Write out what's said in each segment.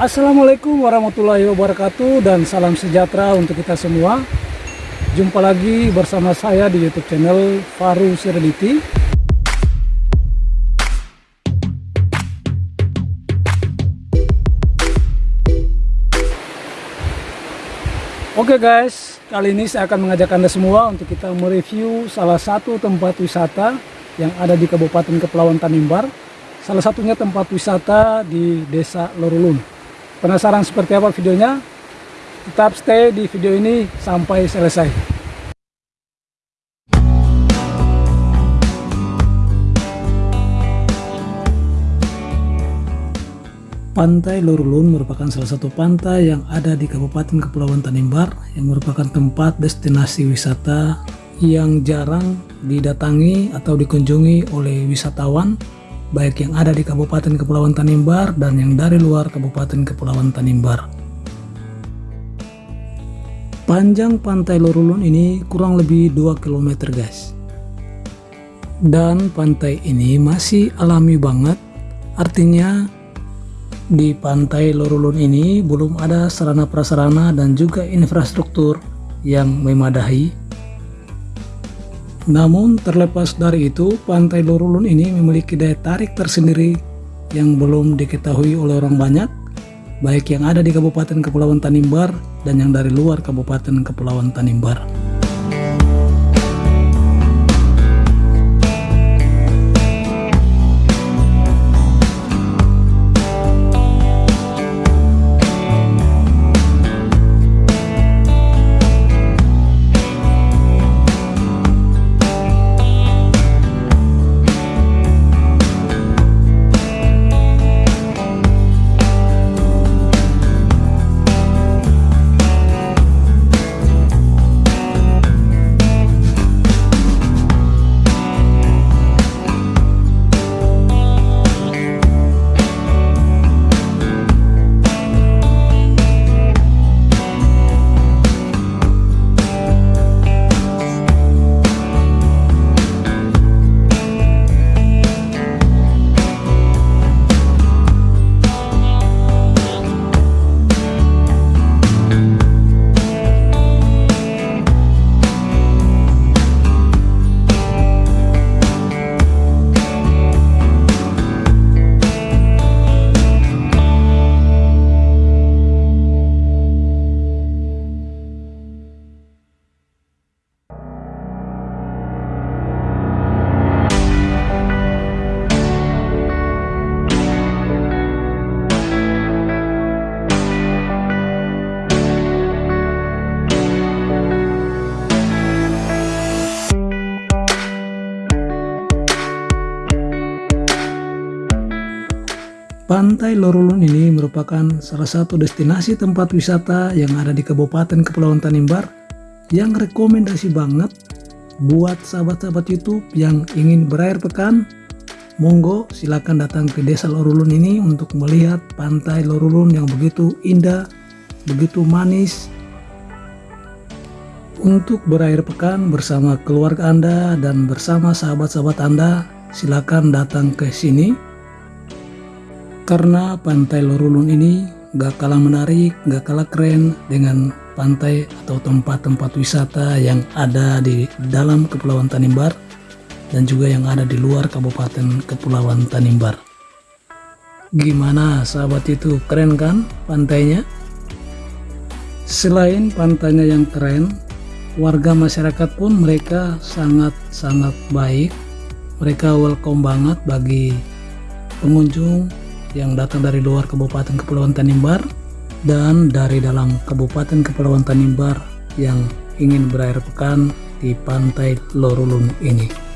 Assalamualaikum warahmatullahi wabarakatuh dan salam sejahtera untuk kita semua. Jumpa lagi bersama saya di YouTube channel Faru Serenity. Oke guys, kali ini saya akan mengajak Anda semua untuk kita mereview salah satu tempat wisata yang ada di Kabupaten Kepulauan Tanimbar. Salah satunya tempat wisata di Desa Lorulun. Penasaran seperti apa videonya? Tetap stay di video ini sampai selesai. Pantai Lorulun merupakan salah satu pantai yang ada di Kabupaten Kepulauan Tanimbar yang merupakan tempat destinasi wisata yang jarang didatangi atau dikunjungi oleh wisatawan baik yang ada di Kabupaten Kepulauan Tanimbar dan yang dari luar Kabupaten Kepulauan Tanimbar. Panjang pantai Lorulun ini kurang lebih 2 km guys. Dan pantai ini masih alami banget, artinya di pantai Lorulun ini belum ada sarana prasarana dan juga infrastruktur yang memadahi namun terlepas dari itu, Pantai Lorulun ini memiliki daya tarik tersendiri yang belum diketahui oleh orang banyak, baik yang ada di Kabupaten Kepulauan Tanimbar dan yang dari luar Kabupaten Kepulauan Tanimbar. Pantai Lorulun ini merupakan salah satu destinasi tempat wisata yang ada di Kabupaten Kepulauan Tanimbar yang rekomendasi banget buat sahabat-sahabat YouTube yang ingin berair pekan. Monggo silakan datang ke Desa Lorulun ini untuk melihat Pantai Lorulun yang begitu indah, begitu manis. Untuk berair pekan bersama keluarga Anda dan bersama sahabat-sahabat Anda, silakan datang ke sini karena pantai Lorulun ini gak kalah menarik, gak kalah keren dengan pantai atau tempat-tempat wisata yang ada di dalam Kepulauan Tanimbar dan juga yang ada di luar Kabupaten Kepulauan Tanimbar. Gimana sahabat itu keren kan pantainya? Selain pantainya yang keren, warga masyarakat pun mereka sangat-sangat baik. Mereka welcome banget bagi pengunjung yang datang dari luar Kabupaten Kepulauan Tanimbar dan dari dalam Kabupaten Kepulauan Tanimbar yang ingin berair pekan di pantai Lorulun ini.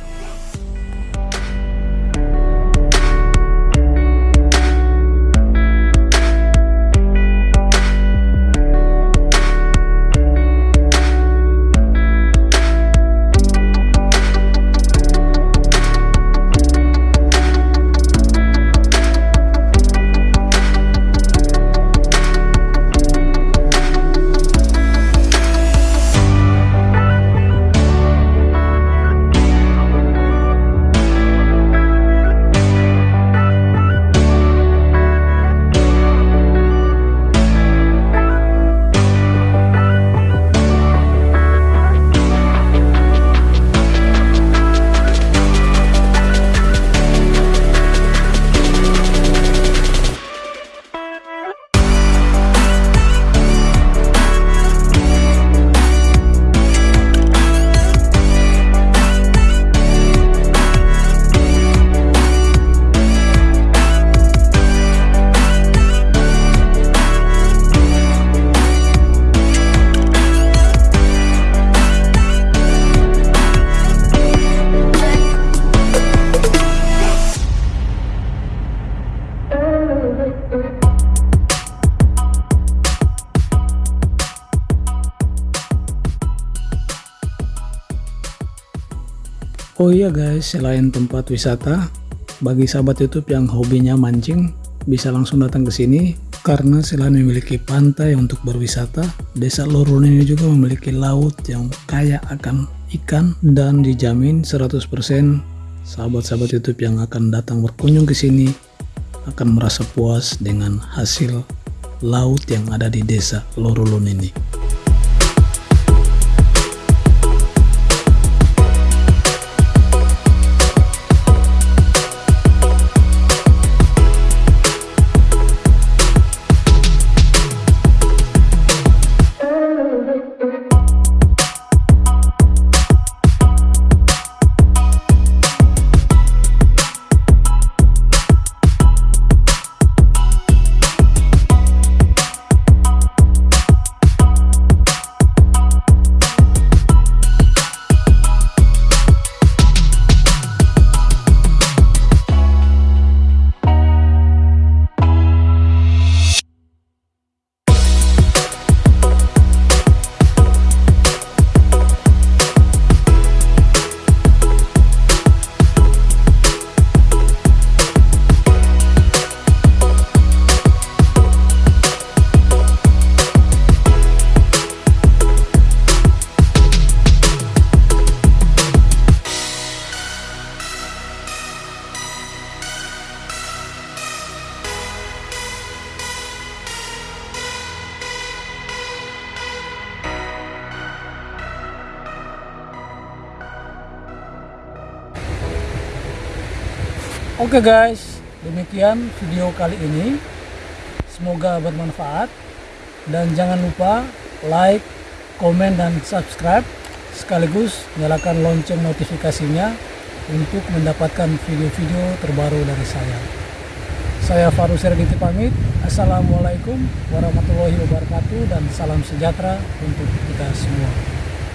Oh iya guys, selain tempat wisata, bagi sahabat YouTube yang hobinya mancing, bisa langsung datang ke sini karena selain memiliki pantai untuk berwisata, Desa Lorun ini juga memiliki laut yang kaya akan ikan dan dijamin 100% sahabat-sahabat YouTube yang akan datang berkunjung ke sini akan merasa puas dengan hasil laut yang ada di Desa Lorulun ini. Oke okay guys, demikian video kali ini. Semoga bermanfaat dan jangan lupa like, komen dan subscribe sekaligus nyalakan lonceng notifikasinya untuk mendapatkan video-video terbaru dari saya. Saya Faru Serditi pamit. Assalamualaikum warahmatullahi wabarakatuh dan salam sejahtera untuk kita semua.